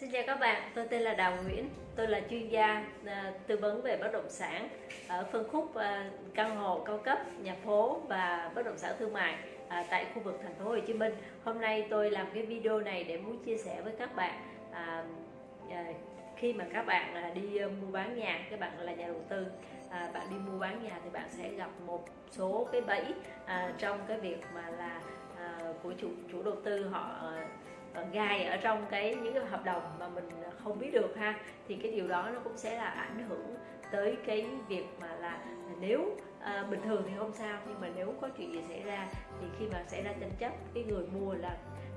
Xin chào các bạn, tôi tên là Đào Nguyễn, tôi là chuyên gia à, tư vấn về bất động sản ở phân khúc à, căn hộ cao cấp, nhà phố và bất động sản thương mại à, tại khu vực thành phố Hồ Chí Minh. Hôm nay tôi làm cái video này để muốn chia sẻ với các bạn à, à, khi mà các bạn à, đi à, mua bán nhà, các bạn là nhà đầu tư, à, bạn đi mua bán nhà thì bạn sẽ gặp một số cái bẫy à, trong cái việc mà là à, của chủ chủ đầu tư họ gai ở trong cái những cái hợp đồng mà mình không biết được ha thì cái điều đó nó cũng sẽ là ảnh hưởng tới cái việc mà là nếu à, bình thường thì không sao nhưng mà nếu có chuyện gì xảy ra thì khi mà xảy ra tranh chấp cái người mua là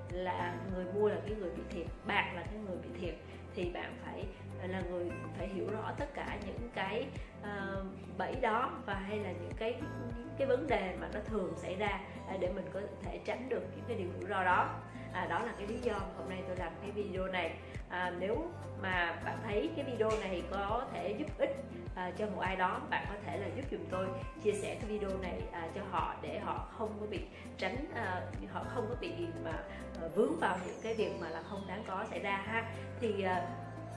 là người mua là cái người bị thiệt bạn là cái người bị thiệt thì bạn phải là người phải hiểu rõ tất cả những cái uh, bẫy đó và hay là những cái những cái vấn đề mà nó thường xảy ra à, để mình có thể tránh được những cái điều rủi ro đó à, đó là cái lý do hôm nay tôi làm cái video này. À, nếu mà bạn thấy cái video này có thể giúp ích à, cho một ai đó bạn có thể là giúp dùm tôi chia sẻ cái video này à, cho họ để họ không có bị tránh à, họ không có bị mà à, vướng vào những cái việc mà là không đáng có xảy ra ha. Thì à,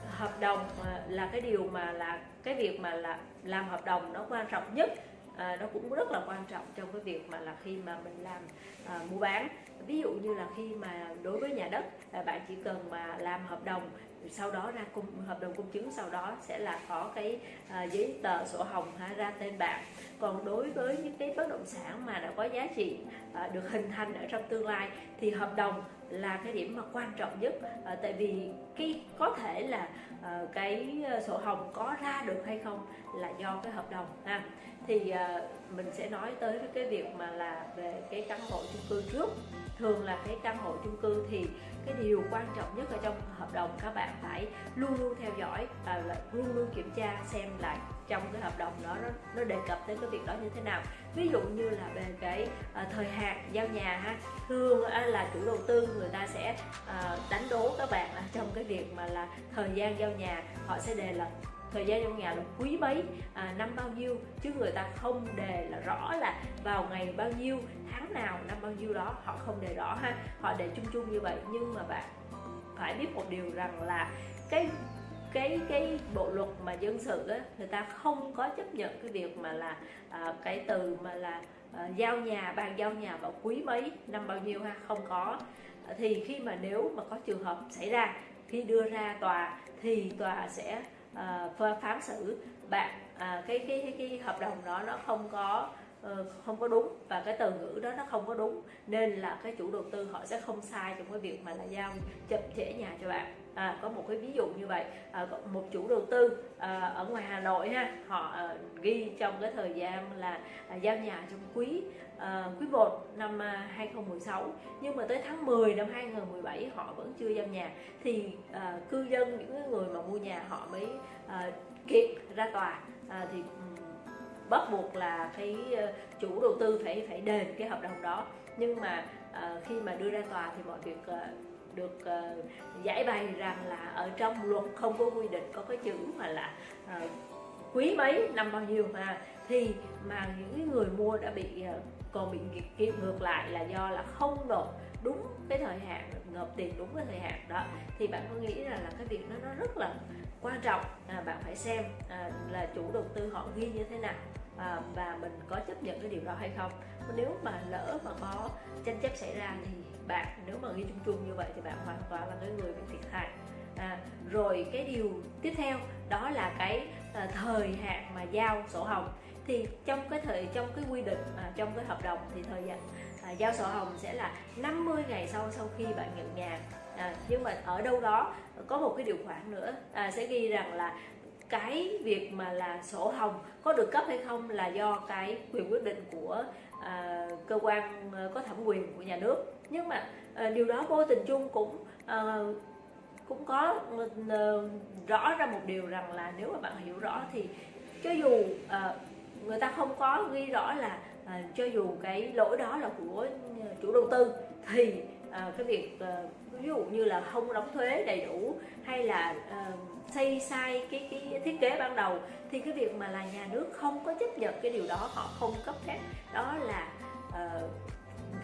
hợp đồng à, là cái điều mà là cái việc mà là làm hợp đồng nó quan trọng nhất à, nó cũng rất là quan trọng trong cái việc mà là khi mà mình làm à, mua bán. Ví dụ như là khi mà đối với nhà đất à, bạn chỉ cần mà làm hợp đồng sau đó ra cung hợp đồng công chứng sau đó sẽ là có cái à, giấy tờ sổ hồng ha, ra tên bạn còn đối với những cái bất động sản mà đã có giá trị à, được hình thành ở trong tương lai thì hợp đồng là cái điểm mà quan trọng nhất. À, tại vì cái có thể là à, cái à, sổ hồng có ra được hay không là do cái hợp đồng ha. Thì à, mình sẽ nói tới cái việc mà là về cái căn hộ chung cư trước. Thường là cái căn hộ chung cư thì cái điều quan trọng nhất ở trong hợp đồng các bạn phải luôn luôn theo dõi và luôn luôn kiểm tra xem lại trong cái hợp đồng đó nó, nó đề cập tới cái việc đó như thế nào. Ví dụ như là về cái uh, thời hạn giao nhà ha thường uh, là chủ đầu tư người ta sẽ uh, đánh đố các bạn uh, trong cái việc mà là thời gian giao nhà họ sẽ đề là thời gian trong nhà là quý mấy à, năm bao nhiêu chứ người ta không đề là rõ là vào ngày bao nhiêu tháng nào năm bao nhiêu đó họ không đề rõ ha. Họ để chung chung như vậy. Nhưng mà bạn phải biết một điều rằng là cái cái cái bộ luật mà dân sự á, người ta không có chấp nhận cái việc mà là à, cái từ mà là à, giao nhà bàn giao nhà vào quý mấy năm bao nhiêu ha? Không có. À, thì khi mà nếu mà có trường hợp xảy ra khi đưa ra tòa thì tòa sẽ à, phán xử. Bạn à, cái cái cái cái hợp đồng đó nó không có ờ, không có đúng và cái từ ngữ đó nó không có đúng nên là cái chủ đầu tư họ sẽ không sai trong cái việc mà là giao chậm trễ nhà cho bạn à, có một cái ví dụ như vậy. À, một chủ đầu tư à, ở ngoài Hà Nội ha họ à, ghi trong cái thời gian là à, giao nhà trong quý à, quý 1 năm à, 2016 nhưng mà tới tháng 10 năm 2017 họ vẫn chưa giao nhà. Thì à, cư dân những người mà mua nhà họ mới à, kiện ra tòa. À, thì bắt buộc là cái à, chủ đầu tư phải phải đền cái hợp đồng đó. Nhưng mà à, khi mà đưa ra tòa thì mọi việc à, được uh, giải bày rằng là ở trong luật không có quy định có cái chữ mà là uh, quý mấy năm bao nhiêu mà thì mà những người mua đã bị uh, còn bị kiện ngược lại là do là không nộp đúng cái thời hạn nộp tiền đúng cái thời hạn đó. Thì bạn có nghĩ là là cái việc đó nó rất là quan trọng? À, bạn phải xem à, là chủ đầu tư họ ghi như thế nào à, và mình có chấp nhận cái điều đó hay không? Nếu mà lỡ mà có tranh chấp xảy ra thì bạn nếu mà ghi chung chung như vậy thì bạn hoàn toàn là cái người bị thiệt hại. À, rồi cái điều tiếp theo đó là cái à, thời hạn mà giao sổ hồng. Thì trong cái thời trong cái quy định à, trong cái hợp đồng thì thời gian à, giao sổ hồng sẽ là 50 ngày sau sau khi bạn nhận nhà. À, nhưng mà ở đâu đó có một cái điều khoản nữa à, sẽ ghi rằng là cái việc mà là sổ hồng có được cấp hay không là do cái quyền quyết định của cơ quan ờ, có thẩm quyền của nhà nước. Nhưng mà ờ, điều đó vô tình chung cũng ờ, cũng có rõ ra một điều rằng là nếu mà bạn hiểu rõ thì cho dù người ta không có ghi rõ là cho dù cái lỗi đó là của chủ đầu tư thì cái việc ví dụ như là không đóng thuế đầy đủ hay là xây sai cái cái thiết kế ban đầu thì cái việc mà là nhà nước không có chấp nhận cái điều đó, họ không cấp phép, đó là uh,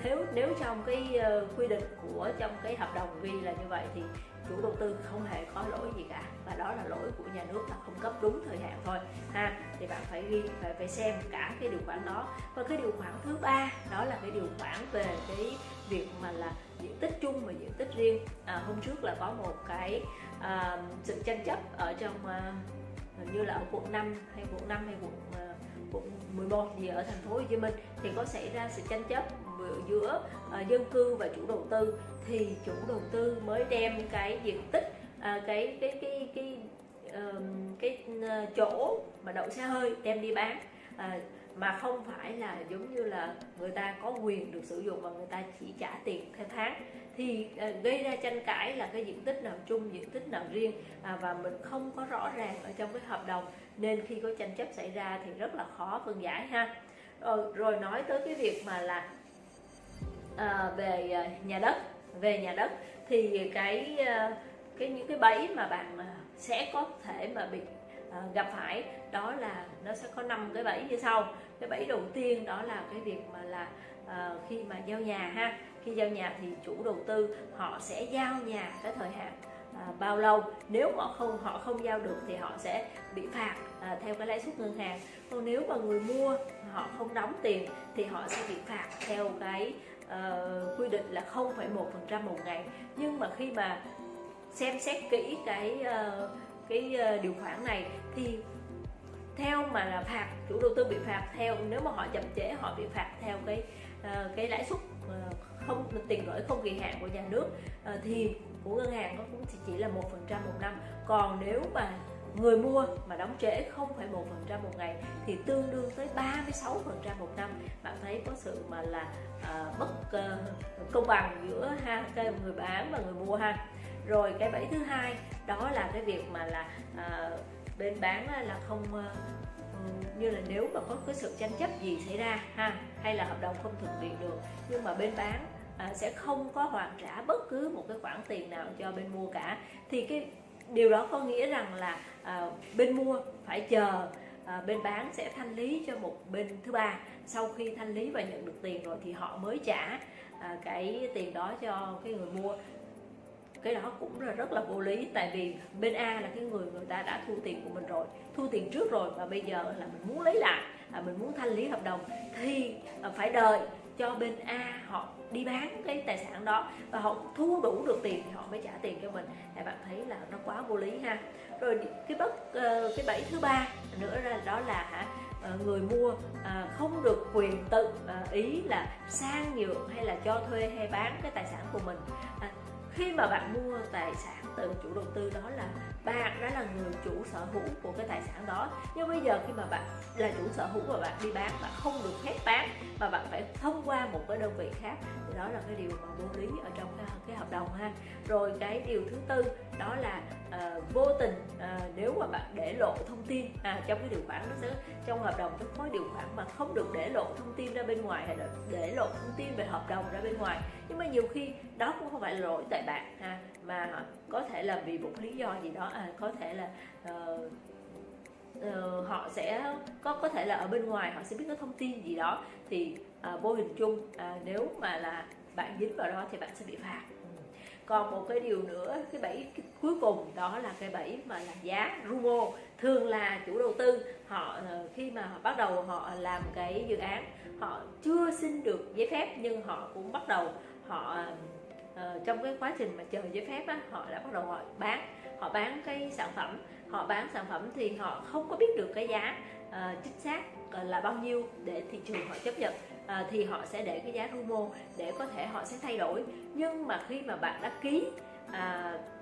nếu nếu trong cái uh, quy định của trong cái hợp đồng ghi là như vậy thì chủ đầu tư không hề có lỗi gì cả. Và đó là lỗi của nhà nước là không cấp đúng thời hạn thôi ha. Thì bạn phải ghi phải phải xem cả cái điều khoản đó. Và cái điều khoản thứ ba đó là cái điều khoản về cái việc mà là diện tích chung và diện tích riêng. À, hôm trước là có một cái à, sự tranh chấp ở trong à, như là ở quận 5 hay quận 5 hay quận quận 11 gì ở thành phố Hồ Chí Minh thì có xảy ra sự tranh chấp giữa uh, dân cư và chủ đầu tư. Thì chủ đầu tư mới đem cái diện tích uh, cái cái cái cái uh, cái uh, chỗ mà đậu xe hơi đem đi bán. Uh, mà không phải là giống như là người ta có quyền được sử dụng và người ta chỉ trả tiền theo tháng. Thì ờ, gây ra tranh cãi là cái diện tích nào chung diện tích nào riêng à, và mình không có rõ ràng ở trong cái hợp đồng. Nên khi có tranh chấp xảy ra thì rất là khó phân giải ha. Rồi, rồi nói tới cái việc mà là à, về nhà đất về nhà đất thì cái cái những cái bẫy mà bạn sẽ có thể mà bị À, gặp phải đó là nó sẽ có năm cái bẫy như sau. Cái bẫy đầu tiên đó là cái việc mà là uh, khi mà giao nhà ha. Khi giao nhà thì chủ đầu tư họ sẽ giao nhà cái thời hạn à, bao lâu. Nếu họ không họ không giao được thì họ sẽ bị phạt à, theo cái lãi suất ngân hàng. Còn nếu mà người mua họ không đóng tiền thì họ sẽ bị phạt theo cái uh, quy định là 0,1% một ngày. Nhưng mà khi mà xem xét kỹ cái uh, cái ờ, điều khoản này thì theo mà là phạt chủ đầu tư bị phạt theo nếu mà họ chậm trễ họ bị phạt theo cái ờ, cái lãi suất ờ, không tiền gửi không kỳ hạn của nhà nước thì của ngân hàng nó cũng chỉ là một phần trăm một năm. Còn nếu mà người mua mà đóng trễ 0,1% một ngày thì tương đương tới 36% một năm. Bạn thấy có sự mà là uh, bất uh, công bằng giữa ha người bán và người mua ha rồi cái bẫy thứ hai đó là cái việc mà là à, bên bán là không ờ, như là nếu mà có cái sự tranh chấp gì xảy ra ha hay là hợp đồng không thực hiện được nhưng mà bên bán à, sẽ không có hoàn trả bất cứ một cái khoản tiền nào cho bên mua cả. Thì cái điều đó có nghĩa rằng là à, bên mua phải chờ à, bên bán sẽ thanh lý cho một bên thứ ba. Sau khi thanh lý và nhận được tiền rồi thì họ mới trả à, cái tiền đó cho cái người mua cái đó cũng là rất là vô lý. Tại vì bên A là cái người người ta đã thu tiền của mình rồi thu tiền trước rồi và bây giờ là mình muốn lấy lại à, mình muốn thanh lý hợp đồng thì à, phải đợi cho bên A họ đi bán cái tài sản đó và họ thu đủ được tiền thì họ mới trả tiền cho mình. Thì bạn thấy là nó quá vô lý ha. Rồi cái bất ờ, cái bẫy thứ ba nữa là đó là hả ờ, người mua à, không được quyền tự à, ý là sang nhượng hay là cho thuê hay bán cái tài sản của mình. À, khi mà bạn mua tài sản từ chủ đầu tư đó là bạn đó là người chủ sở hữu của cái tài sản đó. Nhưng bây giờ khi mà bạn là chủ sở hữu và bạn đi bán bạn không được phép bán mà bạn phải thông qua một cái đơn vị khác thì đó là cái điều mà vô lý ở trong cái, cái hợp đồng ha. Rồi cái điều thứ tư đó là uh, vô tình uh, nếu mà bạn để lộ thông tin à, trong cái điều khoản nó sẽ trong hợp đồng nó có điều khoản mà không được để lộ thông tin ra bên ngoài hay là để lộ thông tin về hợp đồng ra bên ngoài. Nhưng mà nhiều khi đó cũng không phải là lỗi tại bạn ha mà có thể là vì một lý do gì đó à, có thể là uh, uh, họ sẽ có có thể là ở bên ngoài họ sẽ biết có thông tin gì đó. Thì uh, vô hình chung uh, nếu mà là bạn dính vào đó thì bạn sẽ bị phạt. Ừ. Còn một cái điều nữa cái bẫy cuối cùng đó là cái bẫy mà là giá rumo. Thường là chủ đầu tư họ ờ, khi mà họ bắt đầu họ làm cái dự án họ chưa xin được giấy phép nhưng họ cũng bắt đầu họ trong cái quá trình mà chờ giấy phép á, họ đã bắt đầu họ bán họ bán cái sản phẩm họ bán sản phẩm thì họ không có biết được cái giá uh, chính xác ờ, là bao nhiêu để thị trường họ chấp nhận. Uh, thì họ sẽ để cái giá rumo để có thể họ sẽ thay đổi. Nhưng mà khi mà bạn đã ký uh,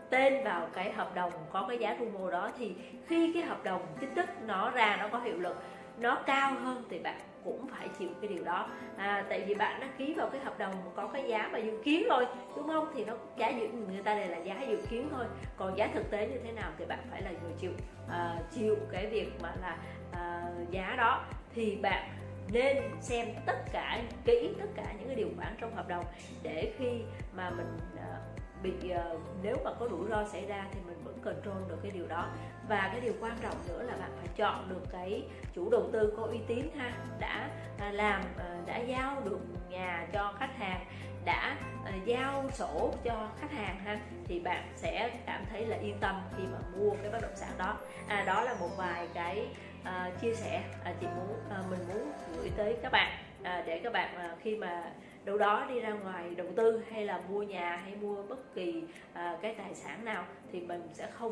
tên vào cái hợp đồng có cái giá rumo đó thì khi cái hợp đồng chính thức nó ra nó có hiệu lực nó cao hơn thì bạn cũng phải chịu cái điều đó. À, tại vì bạn đã ký vào cái hợp đồng có cái giá mà dự kiến thôi đúng không? Thì nó giá dự người ta đây là giá dự kiến thôi. Còn giá thực tế như thế nào thì bạn phải là người chịu à, chịu cái việc mà là à, giá đó. Thì bạn nên xem tất cả kỹ tất cả những cái điều khoản trong hợp đồng để khi mà mình à, bị uh, nếu mà có rủi ro xảy ra thì mình vẫn control được cái điều đó và cái điều quan trọng nữa là bạn phải chọn được cái chủ đầu tư có uy tín ha đã à, làm à, đã giao được nhà cho khách hàng đã à, giao sổ cho khách hàng ha thì bạn sẽ cảm thấy là yên tâm khi mà mua cái bất động sản đó. À, đó là một vài cái uh, chia sẻ uh, chị muốn uh, mình muốn gửi tới các bạn uh, để các bạn uh, khi mà đâu đó đi ra ngoài đầu tư hay là mua nhà hay mua bất kỳ à, cái tài sản nào thì mình sẽ không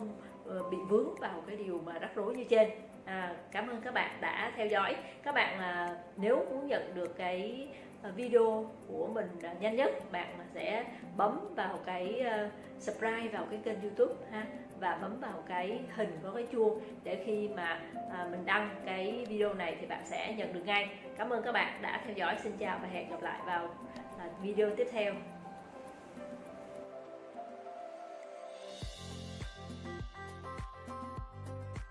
uh, bị vướng vào cái điều mà rắc rối như trên. À, cảm ơn các bạn đã theo dõi. Các bạn à, nếu muốn nhận được cái Ờ, video của mình à, nhanh nhất. Bạn sẽ bấm vào cái ờ, subscribe vào cái kênh youtube, ha, và bấm vào cái hình có cái chuông để khi mà à, mình đăng cái video này thì bạn sẽ nhận được ngay. Cảm ơn các bạn đã theo dõi. Xin chào và hẹn gặp lại vào à, video tiếp theo.